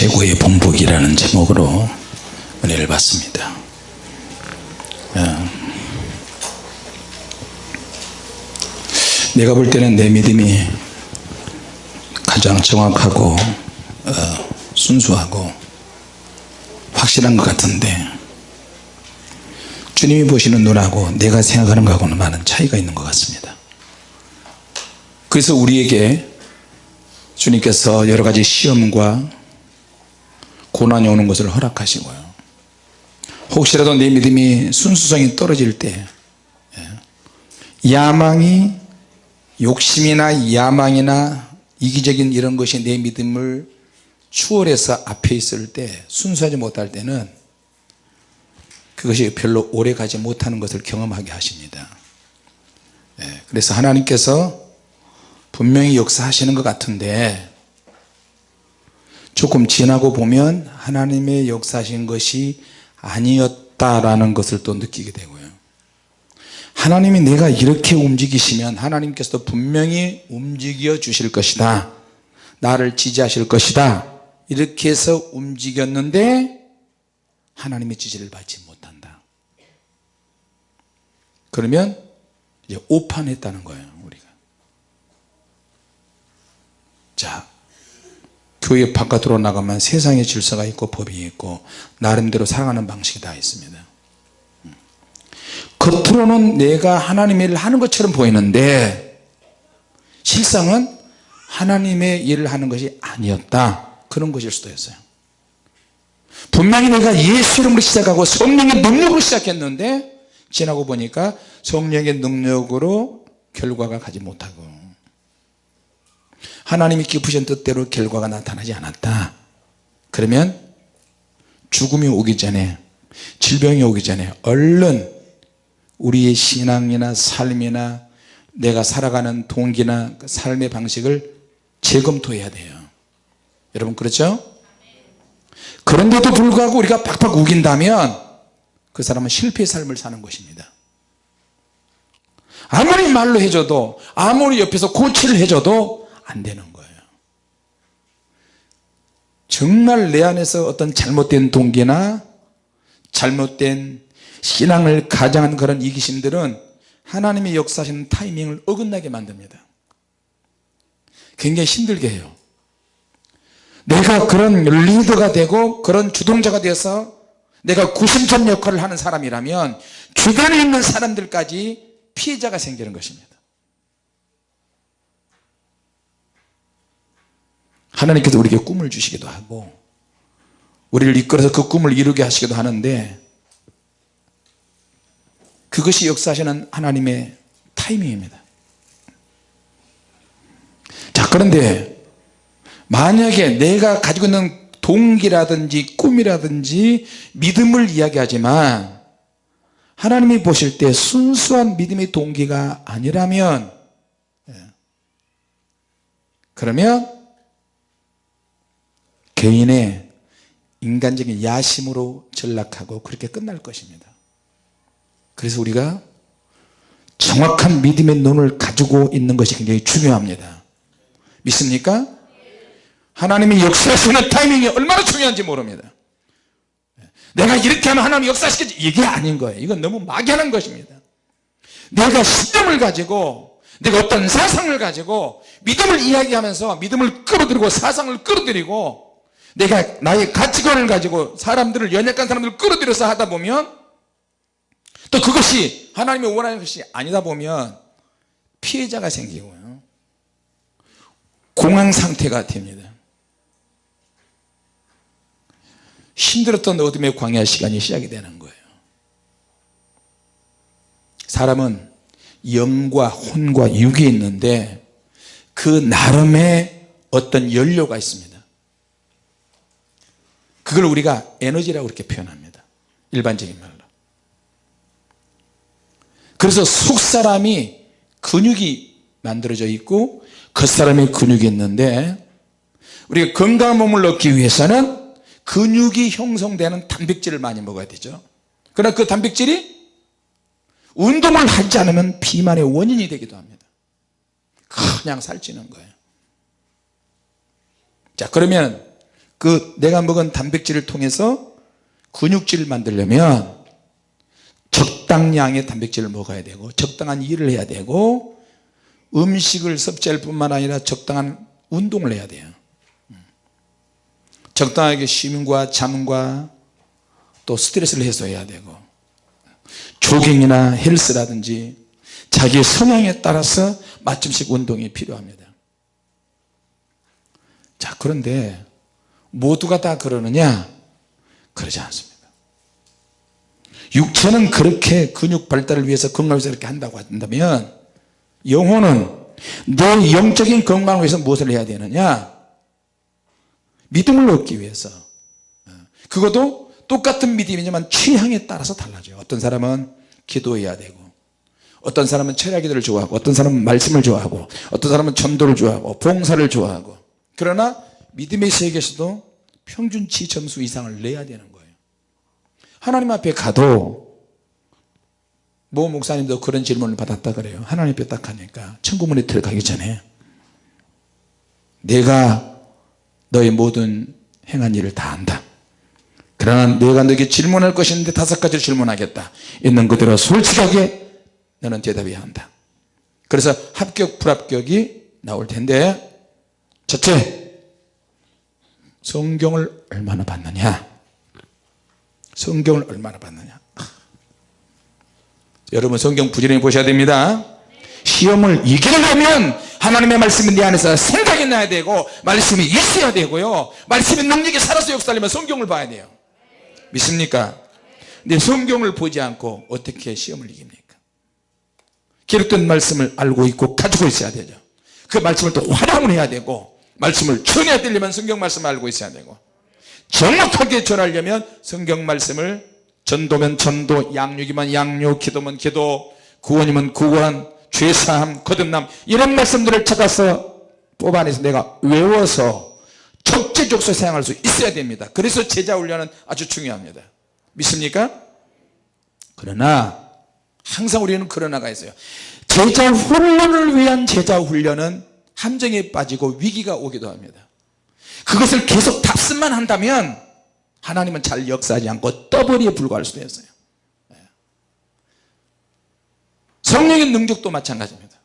최고의 본복이라는 제목으로 은혜를 받습니다. 어, 내가 볼 때는 내 믿음이 가장 정확하고 어, 순수하고 확실한 것 같은데 주님이 보시는 눈하고 내가 생각하는 것하고는 많은 차이가 있는 것 같습니다. 그래서 우리에게 주님께서 여러 가지 시험과 고난이 오는 것을 허락하시고요. 혹시라도 내 믿음이 순수성이 떨어질 때 예, 야망이 욕심이나 야망이나 이기적인 이런 것이 내 믿음을 추월해서 앞에 있을 때 순수하지 못할 때는 그것이 별로 오래 가지 못하는 것을 경험하게 하십니다. 예, 그래서 하나님께서 분명히 역사하시는 것 같은데 조금 지나고 보면 하나님의 역사하신 것이 아니었다라는 것을 또 느끼게 되고요. 하나님이 내가 이렇게 움직이시면 하나님께서도 분명히 움직여 주실 것이다. 나를 지지하실 것이다. 이렇게 해서 움직였는데 하나님의 지지를 받지 못한다. 그러면 이제 오판했다는 거예요 우리가. 자 교회 바깥으로 나가면 세상의 질서가 있고 법이 있고 나름대로 살아가는 방식이 다 있습니다. 겉으로는 내가 하나님의 일을 하는 것처럼 보이는데 실상은 하나님의 일을 하는 것이 아니었다. 그런 것일 수도 있어요. 분명히 내가 예수 이름으로 시작하고 성령의 능력으로 시작했는데 지나고 보니까 성령의 능력으로 결과가 가지 못하고 하나님이 기쁘신 뜻대로 결과가 나타나지 않았다. 그러면 죽음이 오기 전에 질병이 오기 전에 얼른 우리의 신앙이나 삶이나 내가 살아가는 동기나 그 삶의 방식을 재검토해야 돼요. 여러분 그렇죠? 그런데도 불구하고 우리가 팍팍 우긴다면 그 사람은 실패의 삶을 사는 것입니다. 아무리 말로 해줘도 아무리 옆에서 코치를 해줘도 안 되는 거예요. 정말 내 안에서 어떤 잘못된 동기나 잘못된 신앙을 가장한 그런 이기심들은 하나님의 역사하시는 타이밍을 어긋나게 만듭니다. 굉장히 힘들게 해요. 내가 그런 리더가 되고 그런 주동자가 되어서 내가 구심점 역할을 하는 사람이라면 주변에 있는 사람들까지 피해자가 생기는 것입니다 하나님께서 우리에게 꿈을 주시기도 하고 우리를 이끌어서 그 꿈을 이루게 하시기도 하는데 그것이 역사하시는 하나님의 타이밍입니다. 자 그런데 만약에 내가 가지고 있는 동기라든지 꿈이라든지 믿음을 이야기하지만 하나님이 보실 때 순수한 믿음의 동기가 아니라면 예, 그러면 개인의 인간적인 야심으로 전락하고 그렇게 끝날 것입니다. 그래서 우리가 정확한 믿음의 눈을 가지고 있는 것이 굉장히 중요합니다. 믿습니까? 하나님이 역사하시는 타이밍이 얼마나 중요한지 모릅니다. 내가 이렇게 하면 하나님 역사시키지 이게 아닌 거예요. 이건 너무 막연한 것입니다. 내가 신념을 가지고 내가 어떤 사상을 가지고 믿음을 이야기하면서 믿음을 끌어들이고 사상을 끌어들이고 내가 나의 가치관을 가지고 사람들을 연약한 사람들을 끌어들여서 하다 보면 또 그것이 하나님이 원하는 것이 아니다 보면 피해자가 생기고요. 공황 상태가 됩니다. 힘들었던 어둠의 광야 시간이 시작이 되는 거예요. 사람은 영과 혼과 육이 있는데 그 나름의 어떤 연료가 있습니다 그걸 우리가 에너지라고 그렇게 표현합니다. 일반적인 말로. 그래서 속사람이 근육이 만들어져 있고 겉사람의 근육이 있는데 우리가 건강한 몸을 얻기 위해서는 근육이 형성되는 단백질을 많이 먹어야 되죠. 그러나 그 단백질이 운동을 하지 않으면 비만의 원인이 되기도 합니다. 그냥 살찌는 거예요. 자 그러면 그 내가 먹은 단백질을 통해서 근육질을 만들려면 적당량의 단백질을 먹어야 되고 적당한 일을 해야 되고 음식을 섭취할 뿐만 아니라 적당한 운동을 해야 돼요. 적당하게 쉼과 잠과 또 스트레스를 해소해야 되고 조깅이나 헬스라든지 자기의 성향에 따라서 맞춤식 운동이 필요합니다. 자 그런데 모두가 다 그러느냐? 그러지 않습니다. 육체는 그렇게 근육 발달을 위해서 건강을 위해서 이렇게 한다고 한다면 영혼은 내 영적인 건강을 위해서 무엇을 해야 되느냐? 믿음을 얻기 위해서. 그것도 똑같은 믿음이지만 취향에 따라서 달라져요. 어떤 사람은 기도해야 되고 어떤 사람은 철야 기도를 좋아하고 어떤 사람은 말씀을 좋아하고 어떤 사람은 전도를 좋아하고 봉사를 좋아하고. 그러나 믿음의 세계에서도 평균치 점수 이상을 내야 되는 거예요. 하나님 앞에 가도 모 목사님도 그런 질문을 받았다 그래요. 하나님 앞에 딱 가니까 천국문에 들어가기 전에 내가 너의 모든 행한 일을 다 안다. 그러나 내가 너에게 질문할 것인데 다섯 가지를 질문하겠다. 있는 그대로 솔직하게 너는 대답해야 한다. 그래서 합격 불합격이 나올 텐데 첫째 성경을 얼마나 봤느냐? 성경을 얼마나 봤느냐? 여러분 성경 부지런히 보셔야 됩니다. 시험을 이기려면 하나님의 말씀이 내 안에서 생각이 나야 되고 말씀이 있어야 되고요. 말씀의 능력이 살아서 역사하려면 성경을 봐야 돼요. 믿습니까? 근데 성경을 보지 않고 어떻게 시험을 이깁니까? 기록된 말씀을 알고 있고 가지고 있어야 되죠. 그 말씀을 또 활용을 해야 되고 말씀을 전해야 되려면 성경 말씀을 알고 있어야 되고 정확하게 전하려면 성경 말씀을 전도면 전도 양육이면 양육 기도면 기도 구원이면 구원 죄사함 거듭남 이런 말씀들을 찾아서 뽑아내서 내가 외워서 적재적소 사용할 수 있어야 됩니다. 그래서 제자 훈련은 아주 중요합니다. 믿습니까? 그러나 항상 우리는 그러나가 있어요. 제자 훈련을 위한 제자 훈련은 함정에 빠지고 위기가 오기도 합니다. 그것을 계속 답습만 한다면 하나님은 잘 역사하지 않고 떠버리에 불과할 수도 있어요. 성령의 능력도 마찬가지입니다.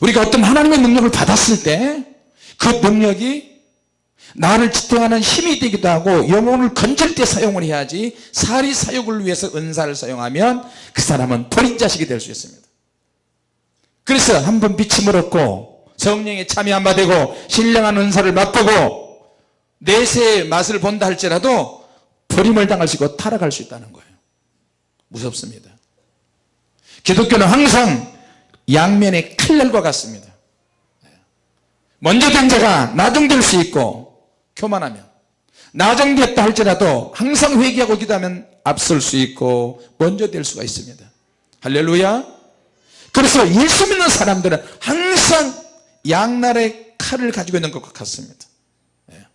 우리가 어떤 하나님의 능력을 받았을 때 그 능력이 나를 지탱하는 힘이 되기도 하고 영혼을 건질 때 사용을 해야지 사리 사욕을 위해서 은사를 사용하면 그 사람은 버린 자식이 될 수 있습니다. 그래서 한번 비침을 얻고 성령에 참여 한 바 되고 신령한 은사를 맛보고 내세의 맛을 본다 할지라도 버림을 당할 수 있고 타락할 수 있다는 거예요. 무섭습니다. 기독교는 항상 양면의 칼날과 같습니다. 먼저 된 자가 나중될 수 있고 교만하면 나중됐다 할지라도 항상 회개하고 기도하면 앞설 수 있고 먼저 될 수가 있습니다. 할렐루야. 그래서 예수 믿는 사람들은 항상 양날의 칼을 가지고 있는 것 같습니다. 예.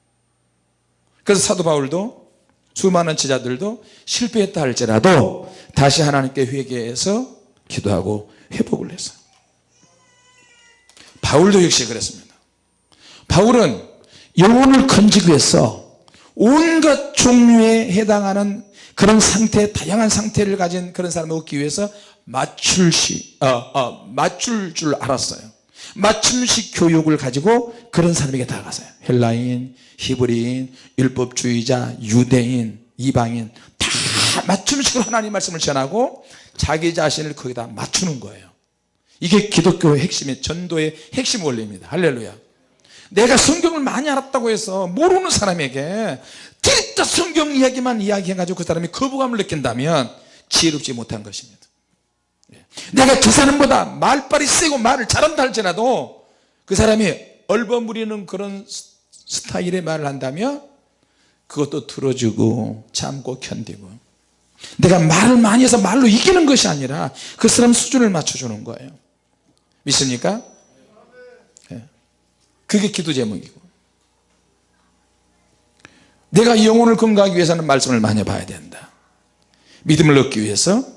그래서 사도 바울도 수많은 제자들도 실패했다 할지라도 다시 하나님께 회개해서 기도하고 회복을 했어요. 바울도 역시 그랬습니다. 바울은 영혼을 건지기 위해서 온갖 종류에 해당하는 그런 상태 다양한 상태를 가진 그런 사람을 얻기 위해서 맞출 시 어, 어, 맞출 줄 알았어요 맞춤식 교육을 가지고 그런 사람에게 다가가서요. 헬라인 히브리인 율법주의자 유대인 이방인 다 맞춤식으로 하나님 말씀을 전하고 자기 자신을 거기다 맞추는 거예요. 이게 기독교의 핵심의 전도의 핵심 원리입니다. 할렐루야. 내가 성경을 많이 알았다고 해서 모르는 사람에게 진짜 성경 이야기만 이야기해가지고 그 사람이 거부감을 느낀다면 지혜롭지 못한 것입니다. 예. 내가 그 사람보다 말빨이 세고 말을 잘한다 할지라도 그 사람이 얼버무리는 그런 스타일의 말을 한다면 그것도 들어주고 참고 견디고 내가 말을 많이 해서 말로 이기는 것이 아니라 그 사람 수준을 맞춰주는 거예요 믿습니까? 예. 그게 기도 제목이고 내가 영혼을 건강하기 위해서는 말씀을 많이 봐야 된다 믿음을 얻기 위해서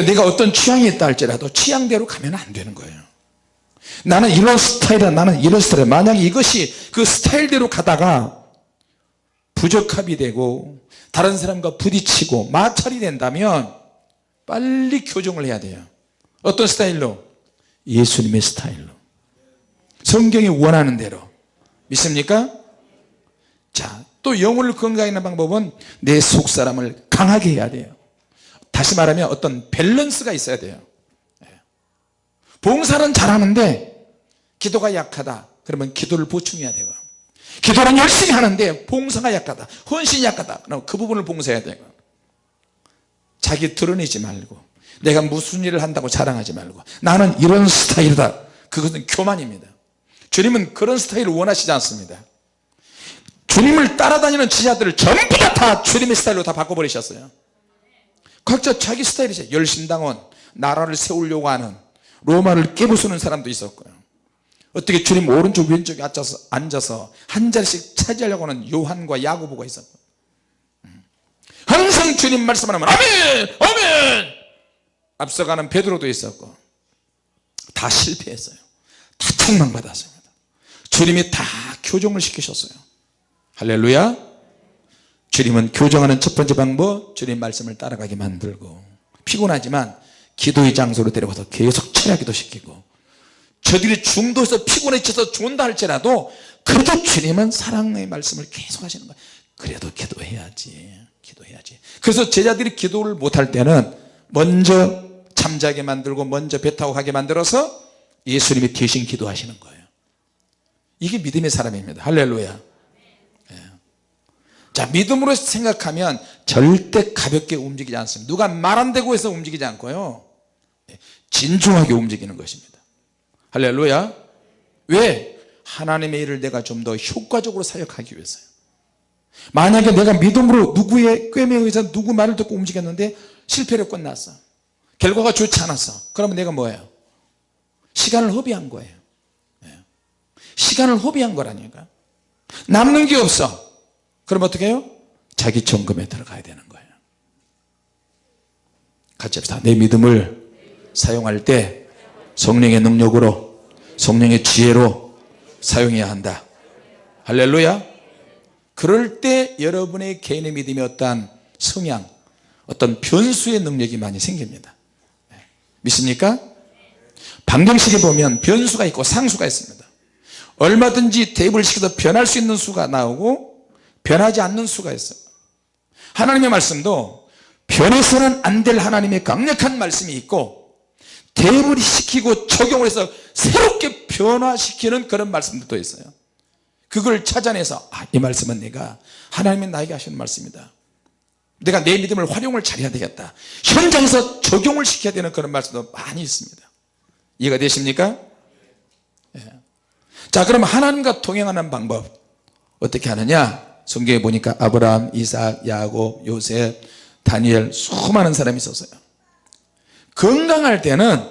내가 어떤 취향이 있다 할지라도 취향대로 가면 안 되는 거예요. 나는 이런 스타일이야 나는 이런 스타일이야. 만약 이것이 그 스타일대로 가다가 부적합이 되고 다른 사람과 부딪히고 마찰이 된다면 빨리 교정을 해야 돼요. 어떤 스타일로? 예수님의 스타일로. 성경이 원하는 대로. 믿습니까? 자, 또 영혼을 건강하는 방법은 내 속사람을 강하게 해야 돼요 다시 말하면 어떤 밸런스가 있어야 돼요. 예. 봉사는 잘하는데 기도가 약하다. 그러면 기도를 보충해야 되고 기도는 열심히 하는데 봉사가 약하다. 헌신이 약하다. 그럼 그 부분을 봉사해야 되고 자기 드러내지 말고 내가 무슨 일을 한다고 자랑하지 말고 나는 이런 스타일이다. 그것은 교만입니다. 주님은 그런 스타일을 원하시지 않습니다. 주님을 따라다니는 지자들을 전부 다, 다 주님의 스타일로 다 바꿔버리셨어요 각자 자기 스타일이죠 열심당원 나라를 세우려고 하는 로마를 깨부수는 사람도 있었고요. 어떻게 주님 오른쪽 왼쪽에 앉아서, 앉아서 한 자리씩 차지하려고 하는 요한과 야고보가 있었고. 음. 항상 주님 말씀하면 아멘! 아멘! 앞서가는 베드로도 있었고 다 실패했어요. 다 책망받았습니다. 주님이 다 교정을 시키셨어요. 할렐루야 주님은 교정하는 첫 번째 방법 주님 말씀을 따라가게 만들고 피곤하지만 기도의 장소로 데려가서 계속 철야 기도 시키고 저들이 중도에서 피곤해져서 죽는다 할지라도 그래도 주님은 사랑의 말씀을 계속 하시는 거예요. 그래도 기도해야지 기도해야지. 그래서 제자들이 기도를 못할 때는 먼저 잠자게 만들고 먼저 배 타고 가게 만들어서 예수님이 대신 기도하시는 거예요. 이게 믿음의 사람입니다. 할렐루야. 예. 자 믿음으로 생각하면 절대 가볍게 움직이지 않습니다. 누가 말 안 되고 해서 움직이지 않고요. 예. 진중하게 움직이는 것입니다. 할렐루야. 왜? 하나님의 일을 내가 좀 더 효과적으로 사역하기 위해서요. 만약에 내가 믿음으로 누구의 꿰매에 의해서 누구 말을 듣고 움직였는데 실패로 끝났어. 결과가 좋지 않았어. 그러면 내가 뭐예요? 시간을 허비한 거예요. 예. 시간을 허비한 거라니까. 남는 게 없어 그럼 어떻게 해요? 자기 점검에 들어가야 되는 거예요. 같이 합시다. 내 믿음을 사용할 때 성령의 능력으로 성령의 지혜로 사용해야 한다. 할렐루야. 그럴 때 여러분의 개인의 믿음이 어떠한 성향 어떤 변수의 능력이 많이 생깁니다. 네. 믿습니까? 방정식에 보면 변수가 있고 상수가 있습니다. 얼마든지 대입을 시켜서 변할 수 있는 수가 나오고 변하지 않는 수가 있어요. 하나님의 말씀도 변해서는 안 될 하나님의 강력한 말씀이 있고 대입을 시키고 적용을 해서 새롭게 변화시키는 그런 말씀들도 있어요. 그걸 찾아내서 아, 이 말씀은 내가 하나님이 나에게 하시는 말씀이다. 내가 내 믿음을 활용을 잘해야 되겠다. 현장에서 적용을 시켜야 되는 그런 말씀도 많이 있습니다. 이해가 되십니까? 예. 자 그럼 하나님과 동행하는 방법 어떻게 하느냐 성경에 보니까 아브라함 이삭 야곱 요셉 다니엘 수많은 사람이 있었어요. 건강할 때는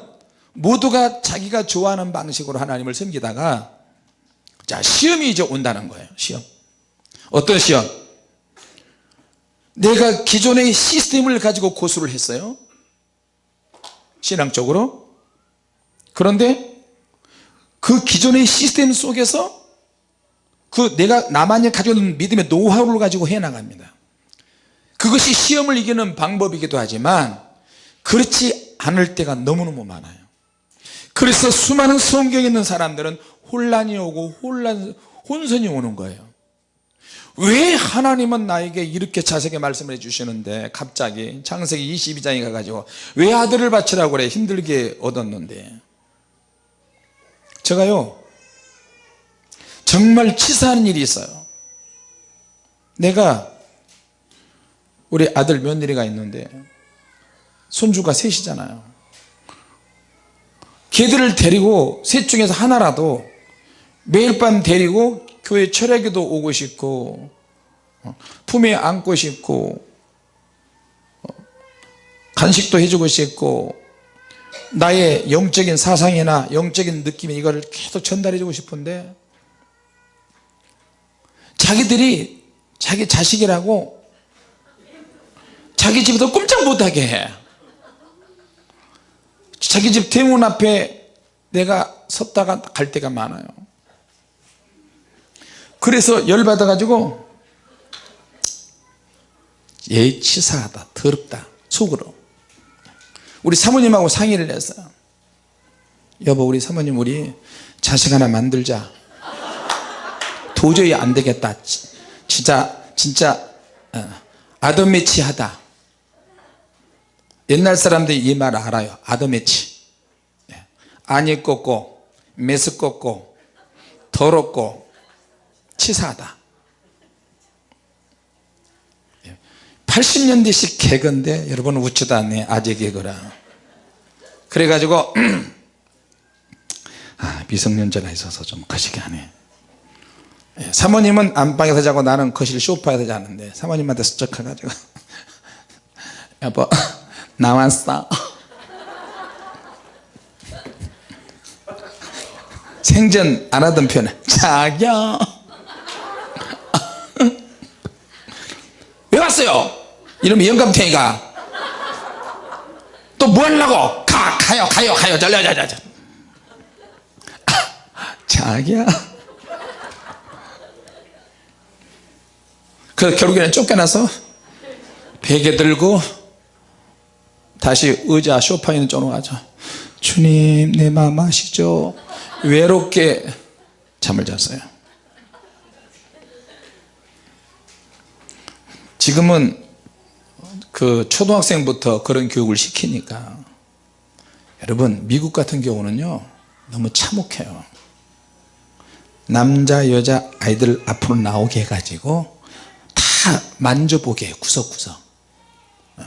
모두가 자기가 좋아하는 방식으로 하나님을 섬기다가 자 시험이 이제 온다는 거예요 시험. 어떤 시험? 내가 기존의 시스템을 가지고 고수를 했어요. 신앙적으로. 그런데 그 기존의 시스템 속에서 그 내가 나만이 가지고 믿음의 노하우를 가지고 해나갑니다. 그것이 시험을 이기는 방법이기도 하지만 그렇지 않을 때가 너무너무 많아요. 그래서 수많은 성경에 있는 사람들은 혼란이 오고 혼란, 혼선이 오는 거예요. 왜 하나님은 나에게 이렇게 자세하게 말씀을 해주시는데 갑자기 창세기 22장에 가가지고 왜 아들을 바치라고 그래? 힘들게 얻었는데. 제가요 정말 치사한 일이 있어요. 내가 우리 아들 며느리가 있는데 손주가 셋이잖아요. 걔들을 데리고 셋 중에서 하나라도 매일 밤 데리고 교회 철야기도 오고 싶고 어, 품에 안고 싶고 어, 간식도 해주고 싶고 나의 영적인 사상이나 영적인 느낌이 이걸 계속 전달해 주고 싶은데 자기들이 자기 자식이라고 자기 집에서 꼼짝 못하게 해. 자기 집 대문 앞에 내가 섰다가 갈 때가 많아요. 그래서 열받아 가지고 예 치사하다 더럽다 속으로. 우리 사모님하고 상의를 했어요 여보 우리 사모님 우리 자식 하나 만들자 도저히 안 되겠다. 지- 진짜 진짜 어, 아더매치하다. 옛날 사람들이 이 말 알아요. 아더매치. 예. 안이 꺾고 메스 꺾고 더럽고 치사하다. 80년대식 개그인데 여러분 웃지도 않네 아재 개그라. 그래가지고 아, 미성년자가 있어서 좀 거시기 하네. 예, 사모님은 안방에서 자고 나는 거실 소파에서 자는데 사모님한테 스쩍 해가지고 여보 나왔어 생전 안 하던 표현 자기야. 왜 왔어요? 이러면 영감탱이가. 또 뭐 하려고? 가 가요 가요 가요. 잘려자자자. 자기야 그 결국에는 쫓겨나서 베개 들고 다시 의자 소파에 있는 쪽으로 가죠. 주님 내 마음 아시죠? 외롭게 잠을 잤어요. 지금은 그 초등학생부터 그런 교육을 시키니까 여러분 미국 같은 경우는요 너무 참혹해요. 남자 여자 아이들 앞으로 나오게 해가지고 다 만져보게 구석구석 어.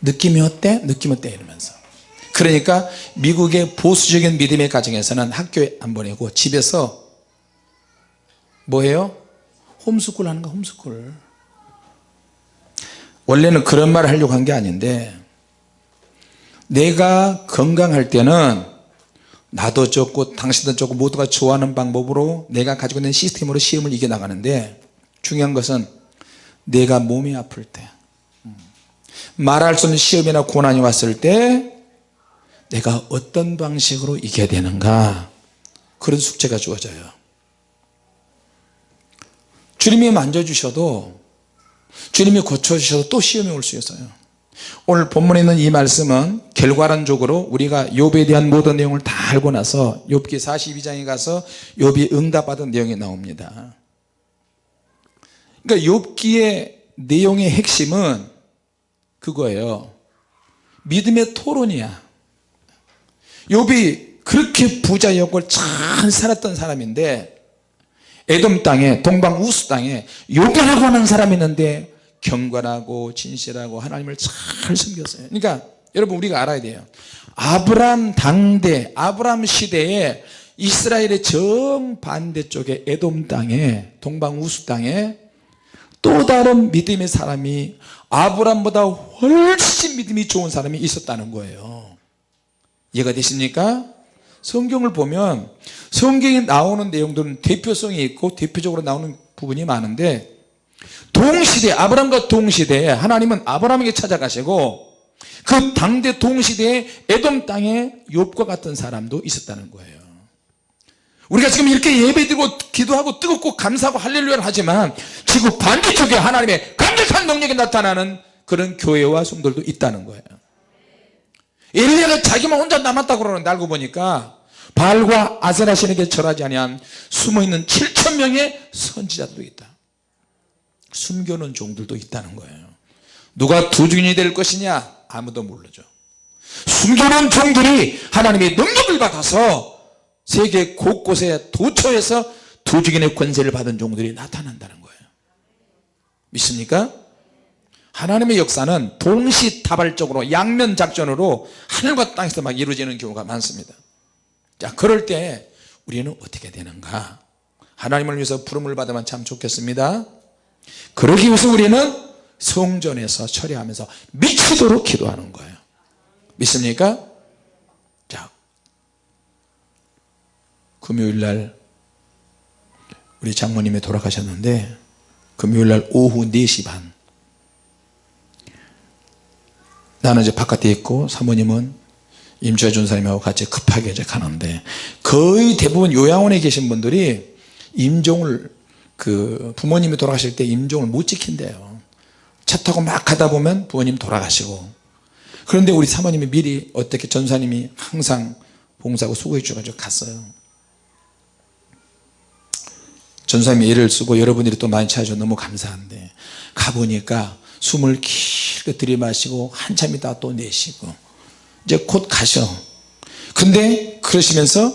느낌이 어때? 느낌 어때? 이러면서 그러니까 미국의 보수적인 믿음의 가정에서는 학교에 안 보내고 집에서 뭐해요? 홈스쿨 하는 거 홈스쿨 원래는 그런 말을 하려고 한 게 아닌데 내가 건강할 때는 나도 좋고 당신도 좋고 모두가 좋아하는 방법으로 내가 가지고 있는 시스템으로 시험을 이겨나가는데 중요한 것은 내가 몸이 아플 때. 음, 말할 수 없는 시험이나 고난이 왔을 때 내가 어떤 방식으로 이겨야 되는가? 그런 숙제가 주어져요. 주님이 만져주셔도 주님이 고쳐주셔도 또 시험이 올 수 있어요. 오늘 본문에 있는 이 말씀은 결과론적으로 우리가 욥에 대한 모든 내용을 다 알고 나서 욥기 42장에 가서 욥이 응답받은 내용이 나옵니다 그러니까 욥기의 내용의 핵심은 그거예요. 믿음의 토론이야. 욥이 그렇게 부자였고 잘 살았던 사람인데 에돔 땅에 동방 우스 땅에 요괴라고 하는 사람이 있는데 경건하고 진실하고 하나님을 잘 섬겼어요. 그러니까 여러분 우리가 알아야 돼요. 아브람 당대 아브람 시대에 이스라엘의 정반대쪽에 에돔 땅에 동방 우스 땅에 또 다른 믿음의 사람이 아브람보다 훨씬 믿음이 좋은 사람이 있었다는 거예요 이해가 되십니까? 성경을 보면 성경에 나오는 내용들은 대표성이 있고 대표적으로 나오는 부분이 많은데 동시대 아브람과 동시대에 하나님은 아브람에게 찾아가시고 그 당대 동시대에 에돔 땅에 욥과 같은 사람도 있었다는 거예요 우리가 지금 이렇게 예배드리고 기도하고 뜨겁고 감사하고 할렐루야를 하지만 지구 반대쪽에 하나님의 강력한 능력이 나타나는 그런 교회와 성들도 있다는 거예요. 엘리야가 자기만 혼자 남았다고 그러는데 알고 보니까 바알과 아세라신에게 절하지 아니한 숨어있는 7천 명의 선지자들도 있다. 숨겨놓은 종들도 있다는 거예요. 누가 두 주인이 될 것이냐? 아무도 모르죠. 숨겨놓은 종들이 하나님의 능력을 받아서 세계 곳곳에 도처에서 두 주인의 권세를 받은 종들이 나타난다는 거예요. 믿습니까? 하나님의 역사는 동시다발적으로 양면 작전으로 하늘과 땅에서 막 이루어지는 경우가 많습니다. 자 그럴 때 우리는 어떻게 되는가? 하나님을 위해서 부름을 받으면 참 좋겠습니다. 그러기 위해서 우리는 성전에서 처리하면서 미치도록 기도하는 거예요. 믿습니까? 자 금요일날 우리 장모님이 돌아가셨는데 금요일날 오후 4시 반. 나는 이제 바깥에 있고 사모님은 임주아 준사님하고 같이 급하게 이제 가는데 거의 대부분 요양원에 계신 분들이 임종을 그 부모님이 돌아가실 때 임종을 못 지킨대요. 차 타고 막 가다 보면 부모님 돌아가시고. 그런데 우리 사모님이 미리 어떻게 전사님이 항상 봉사하고 수고해 주셔가지고 갔어요 전사님이 애를 쓰고 여러분들이 또 많이 찾아줘 너무 감사한데 가보니까 숨을 길게 들이마시고 한참 있다가 또 내쉬고 이제 곧 가셔. 근데 그러시면서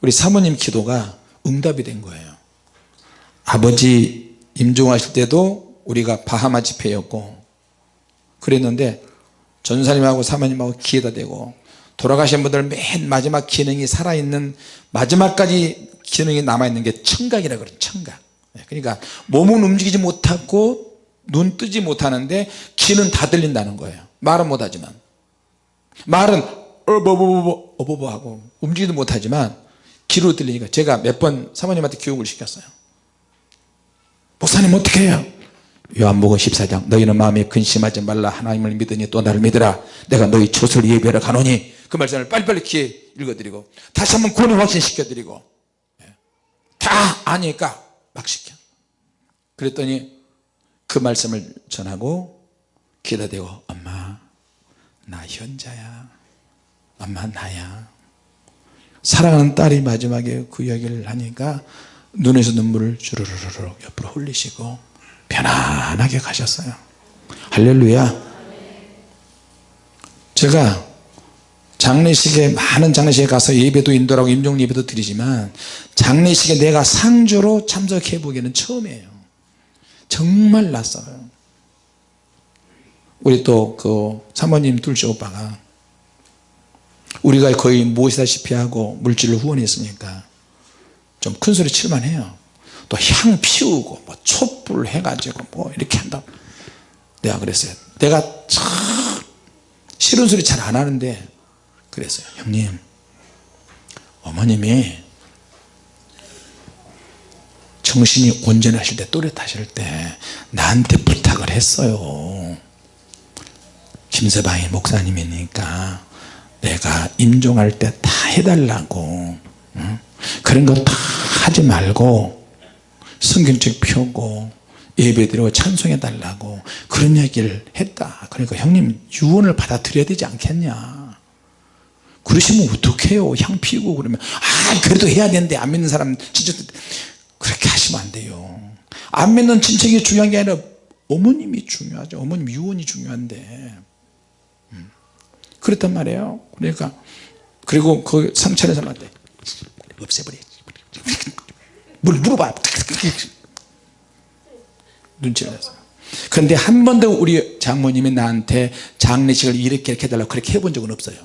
우리 사모님 기도가 응답이 된 거예요. 아버지 임종하실 때도 우리가 바하마 집회였고 그랬는데 전사님하고 사모님하고 기회다 대고 돌아가신 분들 맨 마지막 기능이 살아있는 마지막까지 기능이 남아있는 게 청각이라 그래요 청각. 그러니까 몸은 움직이지 못하고 눈 뜨지 못하는데 귀는 다 들린다는 거예요. 말은 못하지만. 말은 어버버버 어버버 하고 움직이도 못하지만 귀로 들리니까 제가 몇 번 사모님한테 교육을 시켰어요. 목사님 어떻게 해요? 요한복음 14장 너희는 마음에 근심하지 말라. 하나님을 믿으니 또 나를 믿으라. 내가 너희 조을 예배하러 가노니 그 말씀을 빨리빨리 귀에 읽어드리고 다시 한번 구원을 확신시켜드리고 예. 다 아니까 막 시켜. 그랬더니 그 말씀을 전하고 귀에다 대고 엄마 나 현자야. 엄마 나야. 사랑하는 딸이 마지막에 그 이야기를 하니까 눈에서 눈물을 주르르르 옆으로 흘리시고 편안하게 가셨어요. 할렐루야. 제가 장례식에 많은 장례식에 가서 예배도 인도하고 임종 예배도 드리지만 장례식에 내가 상주로 참석해 보기에는 처음이에요. 정말 낯설어요. 우리 또 그 사모님 둘째 오빠가 우리가 거의 모시다시피 하고 물질로 후원했으니까 좀 큰 소리 칠만 해요. 또 향 피우고 뭐 촛불 해가지고 뭐 이렇게 한다 내가 그랬어요. 내가 참 싫은 소리 잘 안 하는데 그랬어요. 형님 어머님이 정신이 온전하실 때 또렷하실 때 나한테 부탁을 했어요. 김서방이 목사님이니까 내가 임종할 때 다 해달라고. 응? 그런 거 다 하지 말고 성경책 펴고 예배드리고 찬송해 달라고 그런 얘기를 했다. 그러니까 형님 유언을 받아들여야 되지 않겠냐? 그러시면 어떡해요? 향 피우고 그러면. 아 그래도 해야 되는데 안 믿는 사람 진짜 그렇게 하시면 안 돼요. 안 믿는 친척이 중요한 게 아니라 어머님이 중요하죠. 어머님 유언이 중요한데. 음. 그랬단 말이에요. 그러니까 그리고 그 상처를 삼한테 없애버려 뭘 물어봐. 눈치를 냈어요. 그런데 한 번도 우리 장모님이 나한테 장례식을 이렇게 이렇게 해달라고 그렇게 해본 적은 없어요.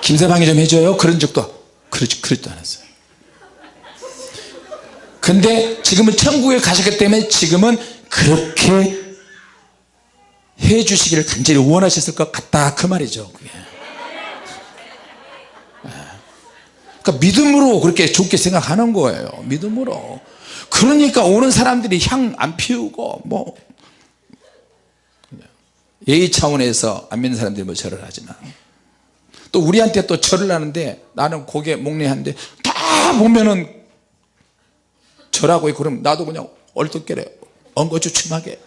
김서방이 좀 해줘요. 그런 적도 그러지 그러지도 않았어요. 근데 지금은 천국에 가셨기 때문에 지금은 그렇게 해 주시기를 간절히 원하셨을 것 같다 그 말이죠 그게. 그러니까 믿음으로 그렇게 좋게 생각하는 거예요 믿음으로. 그러니까 오는 사람들이 향 안 피우고 뭐. 예의 차원에서 안 믿는 사람들이 뭐 절을 하지만 또 우리한테 또 절을 하는데 나는 고개 목례하는데 다 보면은 절하고 그럼 나도 그냥 얼떨결에 엉거주춤하게.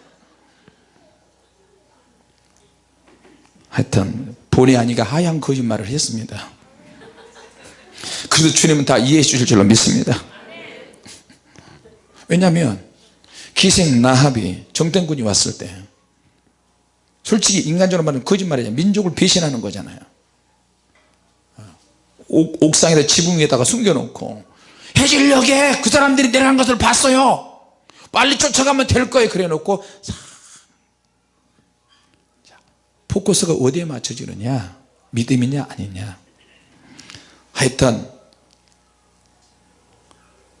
하여튼 본의 아니가 하얀 거짓말을 했습니다. 그래도 주님은 다 이해해 주실 줄로 믿습니다. 왜냐하면 기생 나합이 정땡군이 왔을 때 솔직히 인간적으로 말하면 거짓말이잖아요 민족을 배신하는 거잖아요 옥, 옥상에다 지붕 위에다가 숨겨놓고 해질녘에 그 사람들이 내려간 것을 봤어요. 빨리 쫓아가면 될 거예요. 그래 놓고 포커스가 어디에 맞춰지느냐? 믿음이냐? 아니냐? 하여튼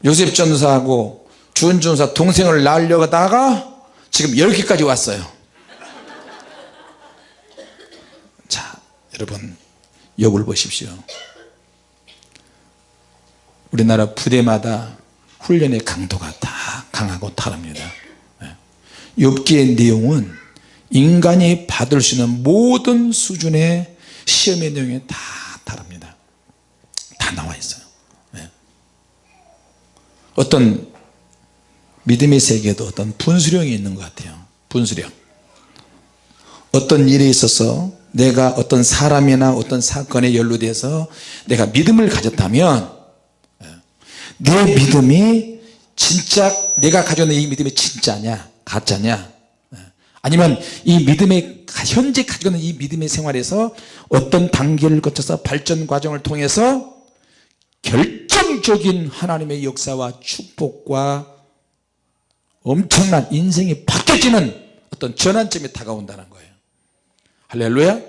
요셉 전사하고 주은 전사 동생을 낳으려다가 지금 10개까지 왔어요. 자 여러분 욥을 보십시오 우리나라 부대마다 훈련의 강도가 다 강하고 다릅니다. 욥기의 내용은 인간이 받을 수 있는 모든 수준의 시험의 내용이 다 다릅니다. 다 나와 있어요. 어떤 믿음의 세계에도 어떤 분수령이 있는 것 같아요. 분수령. 어떤 일에 있어서 내가 어떤 사람이나 어떤 사건에 연루돼서 내가 믿음을 가졌다면 내 믿음이 진짜 내가 있는 이 믿음이 진짜냐 가짜냐? 아니면 이 믿음의 현재 가지고 있는 이 믿음의 생활에서 어떤 단계를 거쳐서 발전 과정을 통해서 결정적인 하나님의 역사와 축복과 엄청난 인생이 바뀌어지는 어떤 전환점이 다가온다는 거예요. 할렐루야.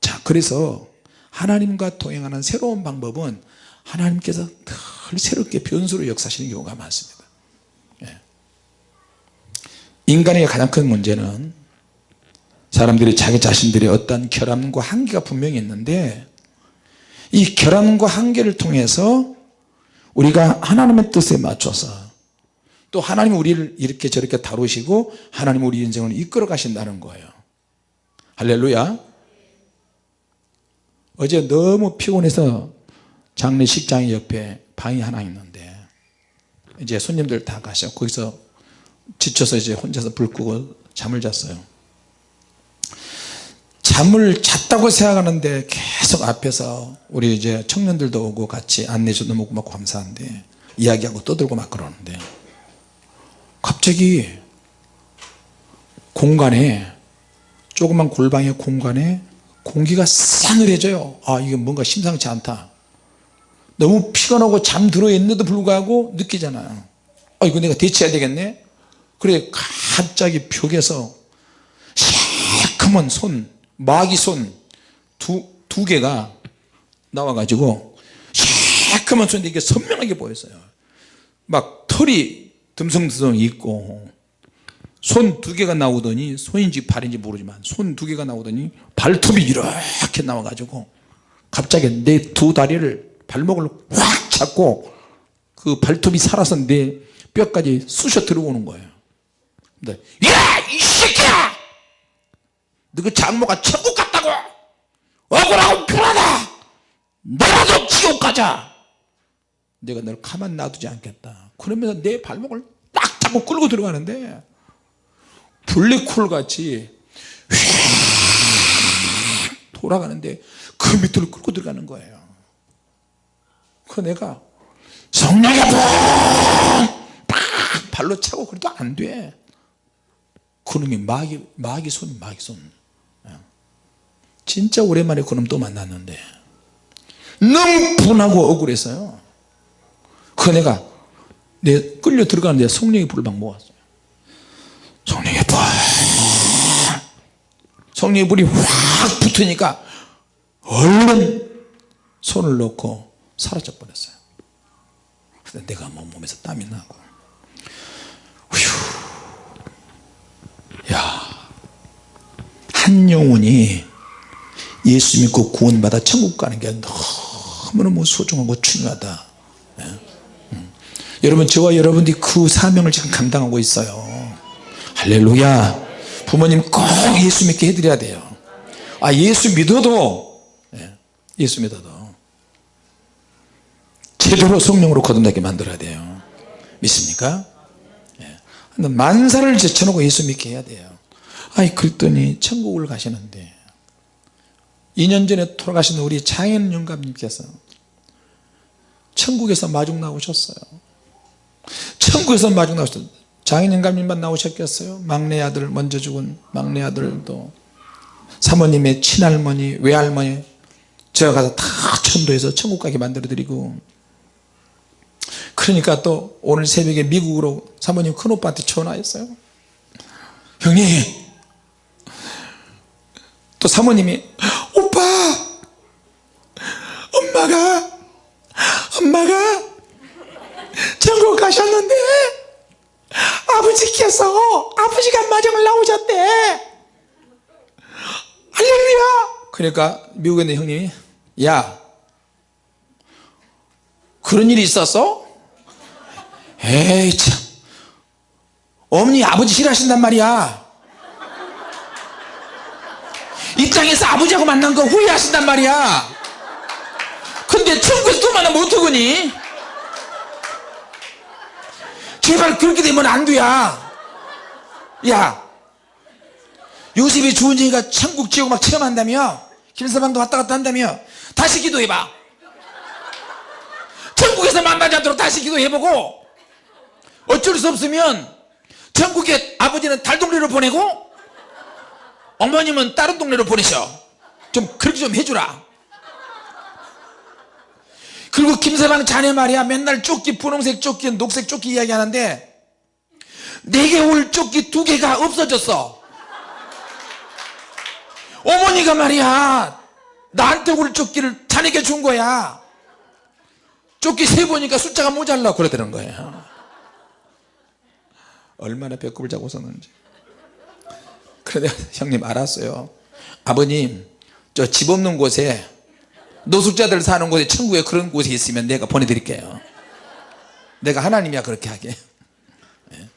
자 그래서 하나님과 동행하는 새로운 방법은 하나님께서 늘 새롭게 변수로 역사하시는 경우가 많습니다. 예. 인간의 가장 큰 문제는 사람들이 자기 자신들의 어떤 결함과 한계가 분명히 있는데 이 결함과 한계를 통해서 우리가 하나님의 뜻에 맞춰서 또 하나님 우리를 이렇게 저렇게 다루시고 하나님 우리 인생을 이끌어 가신다는 거예요. 할렐루야. 어제 너무 피곤해서 장례식장 옆에 방이 하나 있는데 이제 손님들 다 가셔. 거기서 지쳐서 이제 혼자서 불 끄고 잠을 잤어요. 잠을 잤다고 생각하는데 계속 앞에서 우리 이제 청년들도 오고 같이 안내줘도 먹고 막 감사한데 이야기하고 떠들고 막 그러는데 갑자기 공간에 조그만 골방의 공간에 공기가 싸늘해져요. 아 이게 뭔가 심상치 않다 너무 피곤하고 잠들어 있는데도 불구하고 느끼잖아요. 아 이거 내가 대체해야 되겠네? 그래 갑자기 벽에서 새카만 손 마귀 손두 두 개가 나와 가지고 새카만 손인데 이게 선명하게 보였어요. 막 털이 듬성듬성 있고 손 두 개가 나오더니 손인지 발인지 모르지만 손 두 개가 나오더니 발톱이 이렇게 나와 가지고 갑자기 내 두 다리를 발목을 확 잡고 그 발톱이 살아서 내 뼈까지 쑤셔 들어오는 거예요. 근데 야 이 새끼야! 너그 장모가 천국 갔다고! 억울하고 불하다! 너라도 지옥 가자! 내가 널 가만 놔두지 않겠다. 그러면서 내 발목을 딱 잡고 끌고 들어가는데 블랙홀 같이 휙 돌아가는데 그 밑으로 끌고 들어가는 거예요 그 내가 성령의 불 발로 차고 그래도 안돼. 그놈이 마귀, 마귀 손 마귀 손. 예. 진짜 오랜만에 그놈 또 만났는데 너무 분하고 억울해서요. 그 내가 내 끌려 들어가는데 성령의 불을 막 모았어요. 성령의 불! 성령의 불이 확 붙으니까 얼른 손을 놓고 사라져 버렸어요. 그래서 내가 뭐 몸에서 땀이 나고. 휴. 한 영혼이 예수 믿고 구원받아 천국 가는 게 너무너무 소중하고 중요하다. 예? 음. 여러분 저와 여러분들이 그 사명을 지금 감당하고 있어요. 할렐루야. 부모님 꼭 예수 믿게 해드려야 돼요. 아 예수 믿어도 예, 예수 믿어도 제대로 성령으로 거듭나게 만들어야 돼요. 믿습니까? 예. 만사를 제쳐놓고 예수 믿게 해야 돼요. 아이 그랬더니 천국을 가시는데 2년 전에 돌아가신 우리 장현 영감님께서 천국에서 마중 나오셨어요. 천국에서 마중 나오셨어요. 장현 영감님만 나오셨겠어요? 막내 아들 먼저 죽은 막내 아들도 사모님의 친할머니 외할머니 제가 가서 다 천도해서 천국 가게 만들어 드리고 그러니까 또 오늘 새벽에 미국으로 사모님 큰오빠한테 전화했어요. 형님! 또 사모님이 오빠! 엄마가! 엄마가! 전국 가셨는데! 아버지께서 아버지가 마정을 나오셨대! 할렐루야! 그러니까 미국에 있는 형님이 야! 그런 일이 있었어? 에이 참. 어머니 아버지 싫어하신단 말이야. 입장에서 아버지하고 만난 거 후회하신단 말이야. 근데 천국에서 또 만나면 어떡하니? 제발 그렇게 되면 안 돼야 야 요셉이 주은이가 천국 지옥 막 체험한다며? 김서방도 왔다 갔다 한다며? 다시 기도해봐. 천국에서 만나지 않도록 다시 기도해보고 어쩔 수 없으면 천국에 아버지는 달 동네로 보내고 어머님은 다른 동네로 보내셔. 좀 그렇게 좀 해주라. 그리고 김서방 자네 말이야. 맨날 조끼 분홍색 조끼 녹색 조끼 이야기하는데 내게 올 조끼 두 개가 없어졌어. 어머니가 말이야 나한테 올 조끼를 자네게 준 거야. 조끼 세 보니까 숫자가 모자라 그러더는 거예요 얼마나 배꼽을 잡고 그래 내가 형님 알았어요. 아버님 저 집 없는 곳에 노숙자들 사는 곳에 천국에 그런 곳이 있으면 내가 보내드릴게요. 내가 하나님이야 그렇게 하게. 예.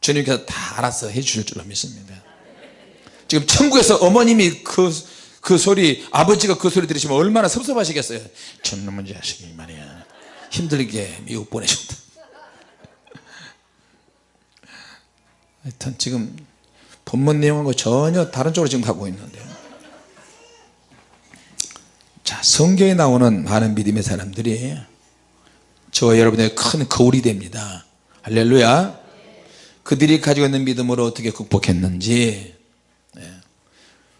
주님께서 다 알아서 해주실 줄로 믿습니다. 지금 천국에서 어머님이 그, 그 소리 아버지가 그 소리 들으시면 얼마나 섭섭하시겠어요. 저놈의 자식이 말이야. 힘들게 미국 보내셨다 하여튼 지금 본문 내용하고 전혀 다른 쪽으로 지금 가고 있는데요 자 성경에 나오는 많은 믿음의 사람들이 저와 여러분의 큰 거울이 됩니다 할렐루야 그들이 가지고 있는 믿음으로 어떻게 극복했는지 네.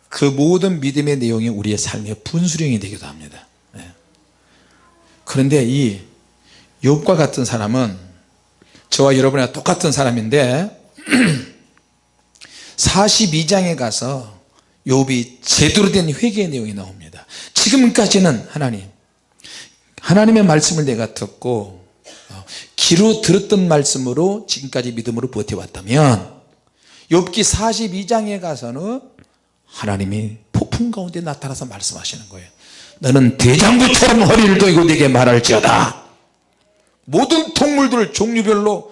그 모든 믿음의 내용이 우리의 삶의 분수령이 되기도 합니다 네. 그런데 이 욥과 같은 사람은 저와 여러분과 똑같은 사람인데 42장에 가서 욥이 제대로 된 회개의 내용이 나옵니다. 지금까지는 하나님 하나님의 말씀을 내가 듣고 어, 귀로 들었던 말씀으로 지금까지 믿음으로 버텨왔다면 욥기 42장에 가서는 하나님이 폭풍 가운데 나타나서 말씀하시는 거예요. 너는 대장부처럼 허리를 돌고 내게 말할지어다. 모든 동물들을 종류별로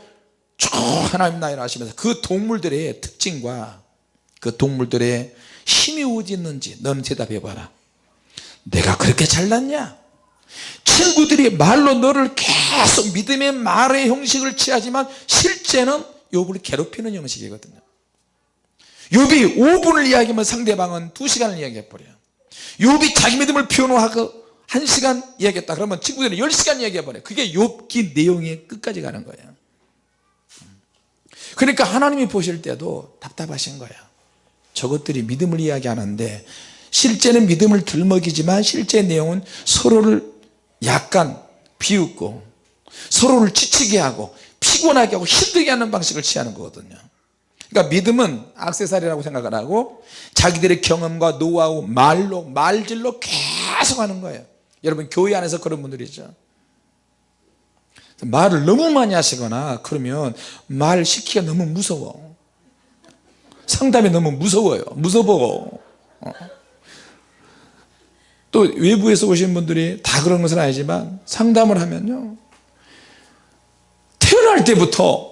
쭉 하나님 나이를 하시면서 그 동물들의 특징과 그 동물들의 힘이 어디 있는지 너는 대답해 봐라. 내가 그렇게 잘났냐? 친구들이 말로 너를 계속 믿음의 말의 형식을 취하지만 실제는 욥을 괴롭히는 형식이거든요. 욥이 5분을 이야기하면 상대방은 2시간을 이야기해 버려요. 욥이 자기 믿음을 표현하고 1시간 이야기했다 그러면 친구들이 10시간 이야기해 버려요. 그게 욥기 내용의 끝까지 가는 거예요 그러니까 하나님이 보실 때도 답답하신 거예요. 저것들이 믿음을 이야기하는데 실제는 믿음을 들먹이지만 실제 내용은 서로를 약간 비웃고 서로를 지치게 하고 피곤하게 하고 힘들게 하는 방식을 취하는 거거든요. 그러니까 믿음은 악세사리라고 생각을 하고 자기들의 경험과 노하우 말로 말질로 계속 하는 거예요. 여러분 교회 안에서 그런 분들이죠 말을 너무 많이 하시거나 그러면 말 시키기가 너무 무서워. 상담이 너무 무서워요. 무서워. 어. 또 외부에서 오신 분들이 다 그런 것은 아니지만 상담을 하면요. 태어날 때부터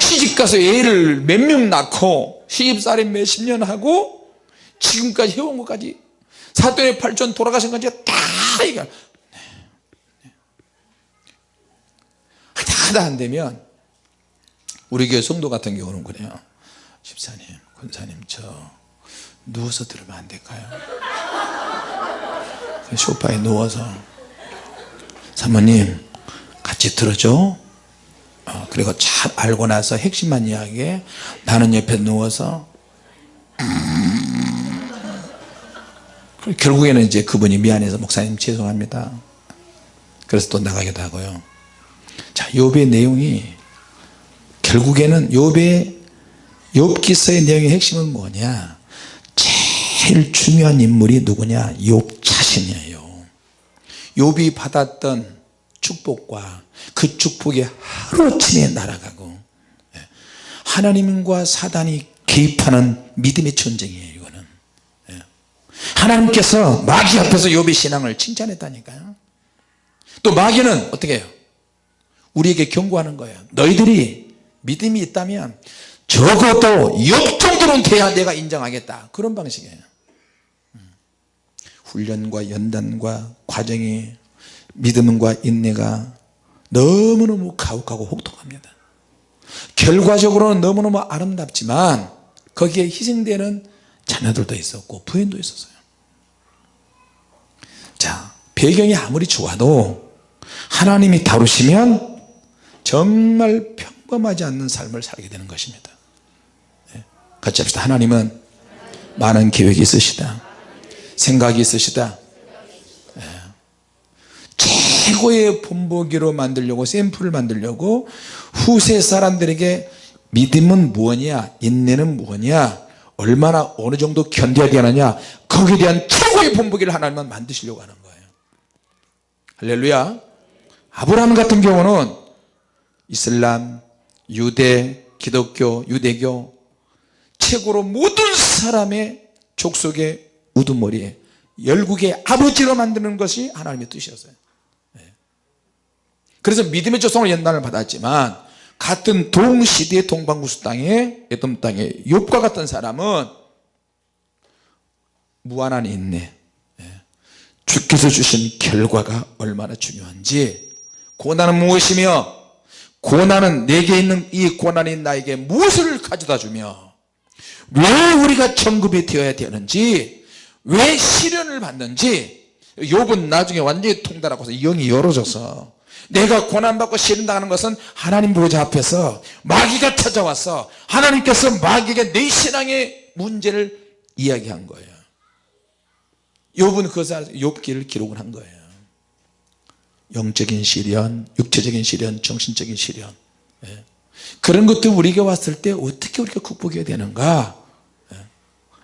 시집가서 애를 몇 명 낳고 시집살이 몇십 년 하고 지금까지 해온 것까지 사돈의 팔촌 돌아가신 것까지 다 얘기하 하다 안 되면 우리 교회 성도 같은 경우는 그래요. 집사님 권사님 저 누워서 들으면 안 될까요? 소파에 누워서 사모님 같이 들어줘. 어, 그리고 잘 알고 나서 핵심만 이야기해 나는 옆에 누워서 음. 결국에는 이제 그분이 미안해서 목사님 죄송합니다. 그래서 또 나가기도 하고요 자 욥의 내용이 결국에는 욥의 욥기서의 내용의 핵심은 뭐냐? 제일 중요한 인물이 누구냐? 욥 자신이에요. 욥이 받았던 축복과 그 축복이 하루아침에 날아가고 예. 하나님과 사단이 개입하는 믿음의 전쟁이에요 이거는. 예. 하나님께서 마귀 앞에서 욥의 신앙을 칭찬했다니까요. 또 마귀는 어떻게 해요 우리에게 경고하는 거예요. 너희들이 믿음이 있다면 적어도 욥 정도는 돼야 내가 인정하겠다. 그런 방식이에요. 훈련과 연단과 과정이 믿음과 인내가 너무너무 가혹하고 혹독합니다. 결과적으로는 너무너무 아름답지만 거기에 희생되는 자녀들도 있었고 부인도 있었어요. 자 배경이 아무리 좋아도 하나님이 다루시면 정말 평범하지 않는 삶을 살게 되는 것입니다. 네. 같이 합시다. 하나님은 많은 계획이 있으시다. 생각이 있으시다. 네. 최고의 본보기로 만들려고 샘플을 만들려고 후세 사람들에게 믿음은 무엇이냐 인내는 무엇이냐 얼마나 어느 정도 견뎌야 되느냐 거기에 대한 최고의 본보기를 하나님은 만드시려고 하는 거예요. 할렐루야. 아브라함 같은 경우는 이슬람 유대 기독교 유대교 최고로 모든 사람의 족속의 우두머리에 열국의 아버지로 만드는 것이 하나님의 뜻이었어요 네. 그래서 믿음의 조성을 연단을 받았지만 같은 동시대의 동방구스 땅에 에돔 땅에 욥과 같은 사람은 무한한 인내 예. 주께서 주신 결과가 얼마나 중요한지 고난은 무엇이며 고난은 내게 있는 이 고난이 나에게 무엇을 가져다 주며 왜 우리가 정급이 되어야 되는지 왜 시련을 받는지 욥은 나중에 완전히 통달하고서 영이 열어져서 내가 고난받고 시련당하는 것은 하나님 보좌 앞에서 마귀가 찾아와서 하나님께서 마귀에게 내 신앙의 문제를 이야기한 거예요. 욥은 그것을 욥기를 기록을 한 거예요 영적인 시련 육체적인 시련 정신적인 시련 예. 그런 것들 우리에게 왔을 때 어떻게 우리가 극복해야 되는가 예.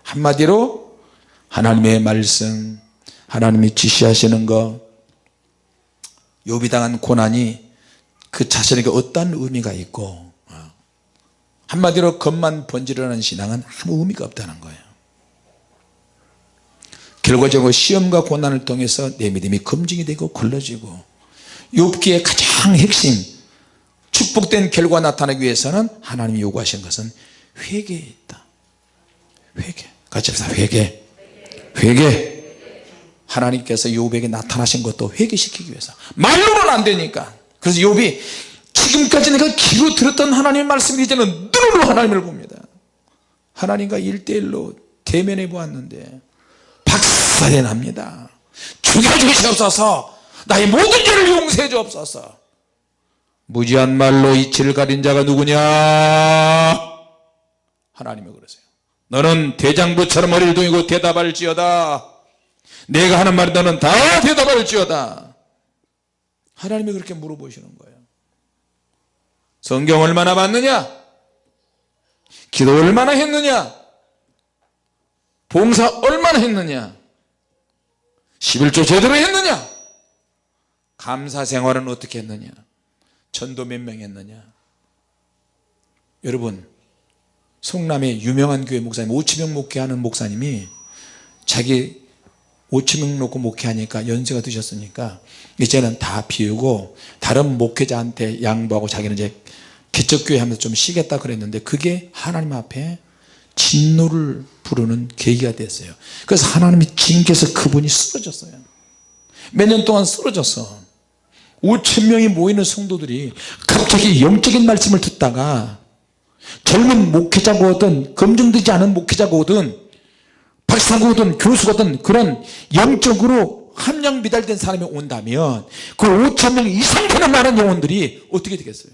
한마디로 하나님의 말씀 하나님이 지시하시는 것 욥이 당한 고난이 그 자신에게 어떤 의미가 있고 어. 한마디로 겉만 번지르는 신앙은 아무 의미가 없다는 거예요 결과적으로 시험과 고난을 통해서 내 믿음이 검증이 되고 걸러지고 욥기의 가장 핵심 축복된 결과 나타나기 위해서는 하나님이 요구하신 것은 회개에 있다. 회개. 같이 합시다. 회개. 회개. 하나님께서 욥에게 나타나신 것도 회개시키기 위해서. 말로는 안 되니까. 그래서 욥이 지금까지 내가 귀로 들었던 하나님의 말씀이 이제는 눈으로 하나님을 봅니다. 하나님과 일대일로 대면해 보았는데 박살이 납니다. 죽여주시옵소서 나의 모든 죄를 용서해 주옵소서. 무지한 말로 이치를 가린 자가 누구냐? 하나님이 그러세요. 너는 대장부처럼 머리를 동이고 대답할지어다. 내가 하는 말이 너는 다 대답할지어다. 하나님이 그렇게 물어보시는 거예요. 성경 얼마나 봤느냐? 기도 얼마나 했느냐? 봉사 얼마나 했느냐? 11조 제대로 했느냐 감사 생활은 어떻게 했느냐? 전도 몇 명 했느냐? 여러분 성남의 유명한 교회 목사님 5천명 목회하는 목사님이 자기 5천명 놓고 목회하니까 연세가 드셨으니까 이제는 다 비우고 다른 목회자한테 양보하고 자기는 이제 개척교회 하면서 좀 쉬겠다 그랬는데 그게 하나님 앞에 진노를 부르는 계기가 됐어요. 그래서 하나님이 징계해서 그분이 쓰러졌어요. 몇 년 동안 쓰러졌어 5천 명이 모이는 성도들이 갑자기 영적인 말씀을 듣다가 젊은 목회자고 든 검증되지 않은 목회자고 든 박사고 든 교수거든 그런 영적으로 함량 미달된 사람이 온다면 그 5천 명 이상 되는 많은 영혼들이 어떻게 되겠어요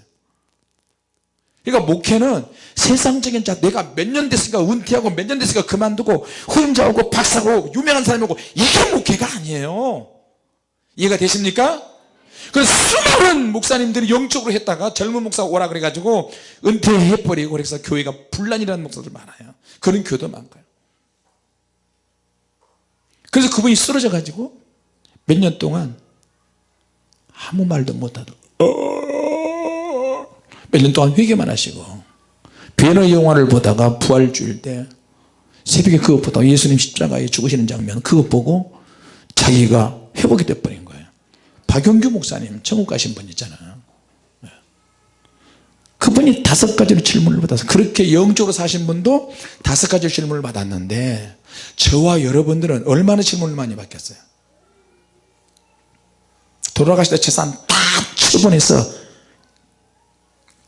그러니까 목회는 세상적인 자 내가 몇 년 됐으니까 은퇴하고 몇 년 됐으니까 그만두고 후임자오고 박사고 유명한 사람이고 이게 목회가 아니에요 이해가 되십니까? 그 수많은 목사님들이 영적으로 했다가 젊은 목사가 오라 그래가지고 은퇴해버리고 그래서 교회가 분란이라는 목사들 많아요. 그런 교도 많고요. 그래서 그분이 쓰러져 가지고 몇 년 동안 아무 말도 못하고 어... 몇년 동안 회개만 하시고 베너 영화를 보다가 부활주일 때 새벽에 그것 보다 예수님 십자가에 죽으시는 장면 그것 보고 자기가 회복이 돼버린 박용규 목사님 천국 가신 분 있잖아요. 네. 그분이 다섯 가지로 질문을 받아서 그렇게 영적으로 사신 분도 다섯 가지 질문을 받았는데 저와 여러분들은 얼마나 질문을 많이 받겠어요? 돌아가시다 재산 다 처분해서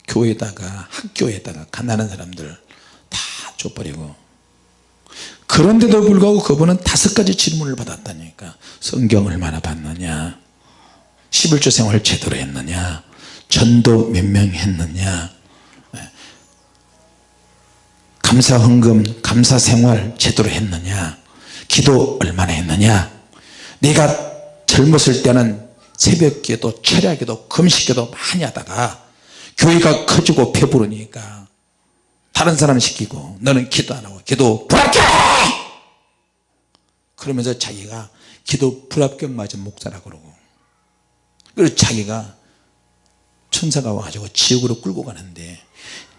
교회에다가 학교에다가 가난한 사람들 다 줘버리고. 그런데도 불구하고 그분은 다섯 가지 질문을 받았다니까. 성경 얼마나 봤느냐 11조 생활 제대로 했느냐? 전도 몇 명 했느냐? 예. 감사 헌금 감사 생활 제대로 했느냐? 기도 얼마나 했느냐? 네가 젊었을 때는 새벽기도 철야기도 금식기도 많이 하다가 교회가 커지고 배부르니까 다른 사람 시키고 너는 기도 안 하고 기도 불합격 그러면서 자기가 기도 불합격 맞은 목사라 그러고 그리고 자기가 천사가 와가지고 지옥으로 끌고 가는데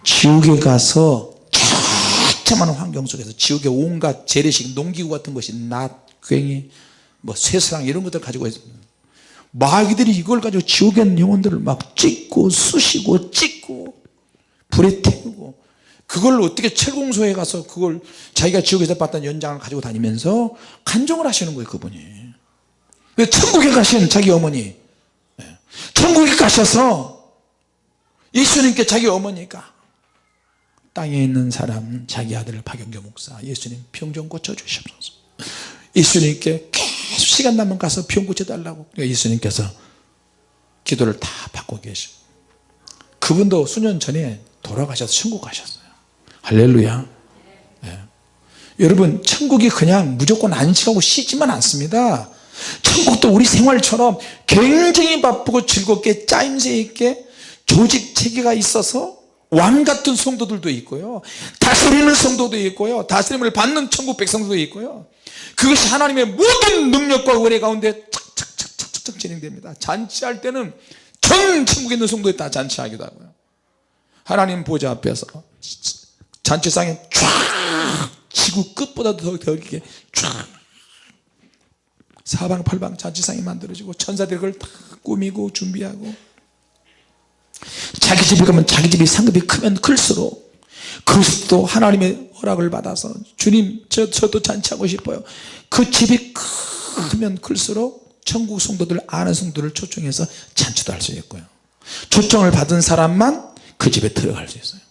지옥에 가서 처참한 환경 속에서 지옥의 온갖 재래식 농기구 같은 것이 낫, 괭이, 뭐 쇠사랑 이런 것들 가지고 있습니다 마귀들이 이걸 가지고 지옥에 있는 영혼들을 막 찍고 쑤시고 찍고 불에 태우고 그걸 어떻게 철공소에 가서 그걸 자기가 지옥에서 봤던 연장을 가지고 다니면서 간정을 하시는 거예요 그분이 천국에 가신 자기 어머니 예. 천국에 가셔서 예수님께 자기 어머니가 땅에 있는 사람 자기 아들 박영교 목사 예수님 병 좀 고쳐주시옵소서. 예수님께 계속 시간 나면 가서 병 고쳐달라고. 예수님께서 기도를 다 받고 계시고. 그분도 수년 전에 돌아가셔서 천국 가셨어요. 할렐루야. 네. 여러분 천국이 그냥 무조건 안식하고 쉬지만 않습니다 천국도 우리 생활처럼 굉장히 바쁘고 즐겁게 짜임새 있게 조직 체계가 있어서 왕 같은 성도들도 있고요. 다스리는 성도도 있고요. 다스림을 받는 천국 백성도 있고요. 그것이 하나님의 모든 능력과 은혜 가운데 착착착착착 진행됩니다. 잔치할 때는 전 천국에 있는 성도에 다 잔치하기도 하고요. 하나님 보좌 앞에서 잔치상에 쫙 지구 끝보다 더 격하게 쫙 사방팔방 잔치상이 만들어지고 천사들이 그걸 다 꾸미고 준비하고 자기 집에 가면 자기 집이 상급이 크면 클수록 그리스도 하나님의 허락을 받아서 주님 저, 저도 잔치하고 싶어요 그 집이 크면 클수록 천국 성도들 아는 성도를 초청해서 잔치도 할 수 있고요 초청을 받은 사람만 그 집에 들어갈 수 있어요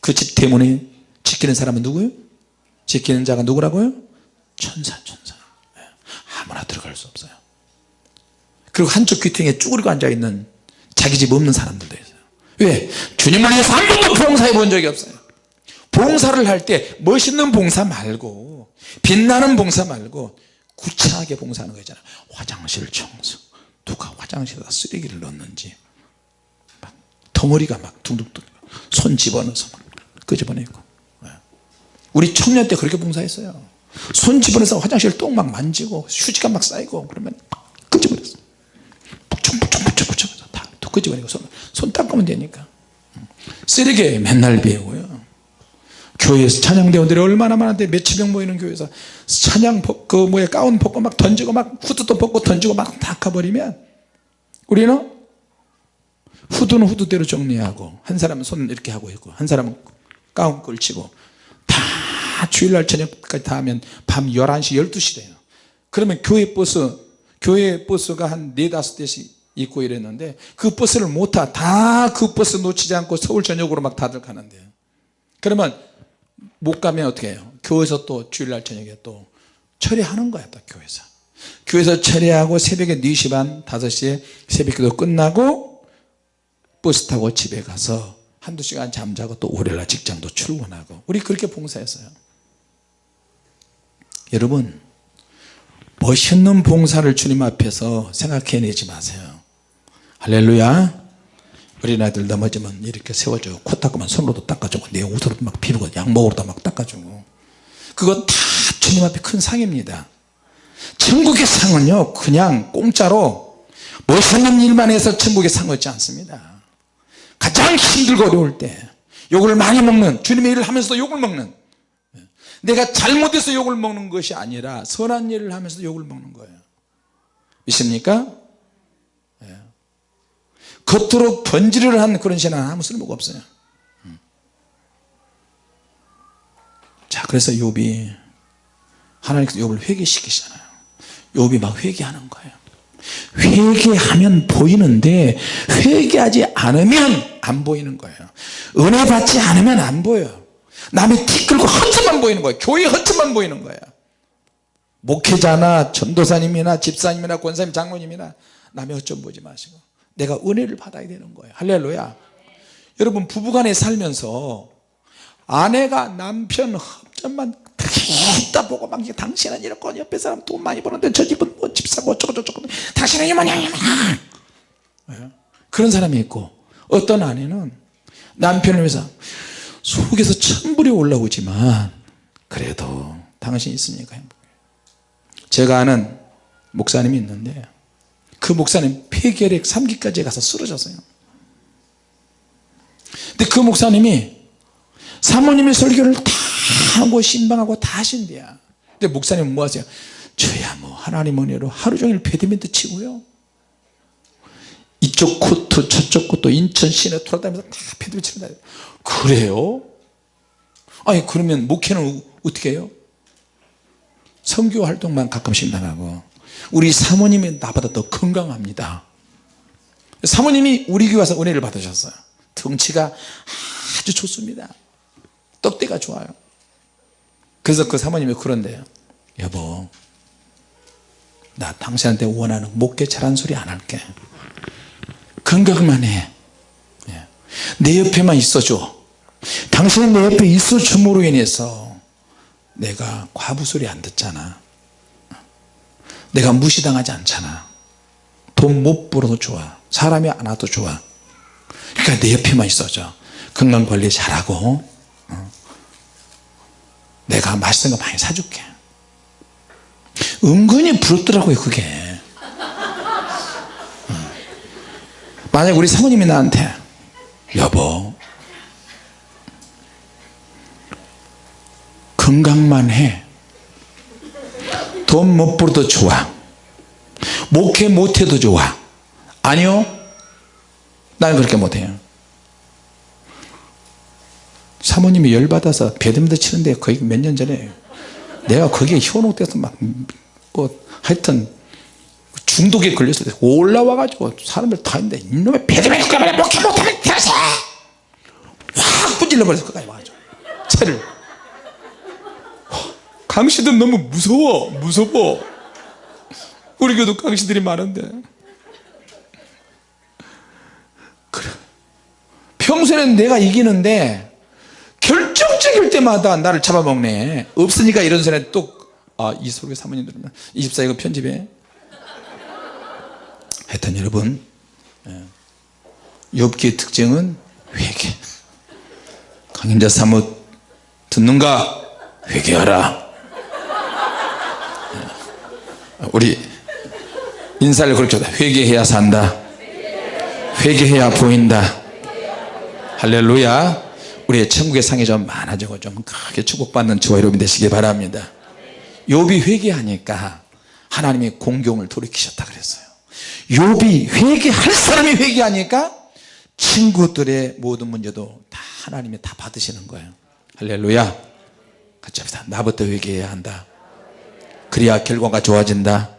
그집 대문에 지키는 사람은 누구예요? 지키는 자가 누구라고요? 천사 천사 예. 아무나 들어갈 수 없어요. 그리고 한쪽 귀퉁이에 쭈그리고 앉아있는 자기 집 없는 사람들도 있어요. 왜? 주님을 위해서 한 번도 봉사해 본 적이 없어요. 봉사를 할 때 멋있는 봉사 말고 빛나는 봉사 말고 구차하게 봉사하는 거 있잖아요. 화장실 청소. 누가 화장실에다 쓰레기를 넣는지 막 덩어리가 막 둥둥둥 손 집어넣어서 막 끄집어내고. 예. 우리 청년 때 그렇게 봉사했어요 손 집어넣어서 화장실 똥 막 만지고 휴지가 막 쌓이고 그러면 끄집어냈어. 북청북청북청북청 다 끄집어내고 손, 손 닦으면 되니까 쓰레기 맨날 배우고요 교회에서 찬양대원들이 얼마나 많은데 몇천 명 모이는 교회에서 찬양 그 뭐야 가운 벗고 막 던지고 막 후드도 벗고 던지고 막 닦아버리면 우리는 후드는 후드대로 정리하고 한 사람은 손 이렇게 하고 있고 한 사람은 가운 걸치고 다 주일날 저녁까지 다 하면 밤 11시 12시 돼요. 그러면 교회 버스 교회 버스가 한 네다섯 대씩 있고 이랬는데 그 버스를 못 타 다 그 버스 놓치지 않고 서울 전역으로 막 다들 가는데요. 그러면 못 가면 어떻게 해요? 교회에서 또 주일날 저녁에 또 처리하는 거야 또 교회에서. 교회에서 처리하고 새벽에 4시 반 5시에 새벽기도 끝나고 버스 타고 집에 가서 한두 시간 잠자고 또 월요일날 직장도 출근하고. 우리 그렇게 봉사했어요 여러분 멋있는 봉사를 주님 앞에서 생각해내지 마세요. 할렐루야. 어린아이들 넘어지면 이렇게 세워주고 코 닦으면 손으로도 닦아주고 내 옷으로도 막 비비고 양복으로도 막 닦아주고. 그거 다 주님 앞에 큰 상입니다. 천국의 상은요 그냥 공짜로 멋있는 일만 해서 천국의 상 얻지 않습니다. 가장 힘들고 어려울 때 욕을 많이 먹는 주님의 일을 하면서도 욕을 먹는 내가 잘못해서 욕을 먹는 것이 아니라 선한 일을 하면서 욕을 먹는 거예요 믿습니까? 예. 겉으로 번지를 한 그런 신앙은 아무 쓸모가 없어요 음. 자 그래서 욥이 하나님께서 욥을 회개시키잖아요 욥이 막 회개하는 거예요 회개하면 보이는데 회개하지 않으면 안 보이는 거예요 은혜 받지 않으면 안 보여요 남의 티 끌고 허점만 보이는 거예요 교회 허점만 보이는 거예요 목회자나 전도사님이나 집사님이나 권사님 장로님이나 남의 허점 보지 마시고 내가 은혜를 받아야 되는 거예요 할렐루야. 여러분 부부간에 살면서 아내가 남편 허점만 있다 보고 막 당신은 이렇고 옆에 사람 돈 많이 버는데 저 집은 뭐 집사고 어쩌고 저쩌고 당신은 이모냐 예? 그런 사람이 있고 어떤 아내는 남편을 위해서 속에서 천불이 올라오지만 그래도 당신 있으니까 행복해. 제가 아는 목사님이 있는데 그 목사님 폐결핵 3기까지 가서 쓰러졌어요. 근데 그 목사님이 사모님의 설교를 다 하고 심방하고 다 하신대야. 근데 목사님은 뭐 하세요? 저야 뭐 하나님 은혜로 하루 종일 배드민턴 치고요. 이쪽 코트 저쪽 코트 인천 시내 돌아다니면서 다 배드민턴 친다 그래요? 아니 그러면 목회는 어떻게 해요? 선교 활동만 가끔씩 나가고 우리 사모님이 나보다 더 건강합니다 사모님이 우리 교회 와서 은혜를 받으셨어요 덩치가 아주 좋습니다 떡대가 좋아요 그래서 그 사모님이 그런데요 여보 나 당신한테 원하는 목회 잘한 소리 안 할게 건강만 해 예. 내 옆에만 있어줘. 당신은 내 옆에 있어줌으로 인해서 내가 과부 소리 안 듣잖아. 내가 무시당하지 않잖아. 돈 못 벌어도 좋아. 사람이 안 와도 좋아. 그러니까 내 옆에만 있어줘. 건강관리 잘하고 어. 내가 맛있는 거 많이 사줄게. 은근히 부럽더라고요 그게. 어. 만약 우리 사모님이 나한테 여보 건강만 해 돈 못 벌어도 좋아. 목회 못해도 좋아. 아니요? 나는 그렇게 못해요. 사모님이 열받아서 배드민턴 치는데 거의 몇 년 전에 내가 거기에 현혹돼서 막 뭐 하여튼 중독에 걸렸을 때 올라와 가지고 사람들 다 있는데 이놈의 배드민턴 목회 못하면 들어서 확 부질러 버려서 끝까지 와가지고 차를. 강씨들 너무 무서워 무서워. 우리 교도 강씨들이 많은데. 그래. 평소에는 내가 이기는데 결정적일 때마다 나를 잡아먹네. 없으니까 이런 소리 또아이 소리 사모님 들으면 24 이거 편집해 하여튼 여러분 욥기의 특징은 회개. 강인자 사뭇 듣는가? 회개하라. 우리 인사를 그렇게 하다. 회개해야 산다. 회개해야 보인다. 할렐루야. 우리의 천국의 상이 좀 많아지고 좀 크게 축복받는 저와 여러분 되시기 바랍니다. 욥이 회개하니까 하나님이 공경을 돌이키셨다 그랬어요 욥이 회개할 사람이 회개하니까 친구들의 모든 문제도 다 하나님이 다 받으시는 거예요. 할렐루야. 같이 합시다. 나부터 회개해야 한다. 그래야 결과가 좋아진다.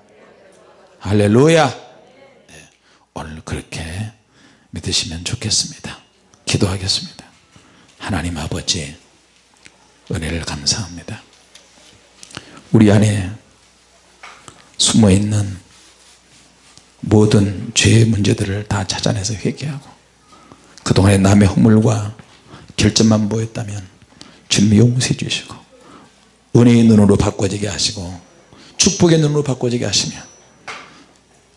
할렐루야. 네, 오늘 그렇게 믿으시면 좋겠습니다. 기도하겠습니다. 하나님 아버지 은혜를 감사합니다. 우리 안에 숨어있는 모든 죄의 문제들을 다 찾아내서 회개하고 그동안에 남의 허물과 결점만 보였다면 주님 용서해 주시고 은혜의 눈으로 바꿔지게 하시고 축복의 눈으로 바꿔지게 하시며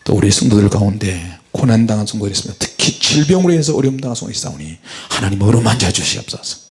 또 우리 성도들 가운데 고난당한 성도들이 있습니다. 특히 질병으로 인해서 어려움 당한 성도들이 있사오니 하나님 어루만져 주시옵소서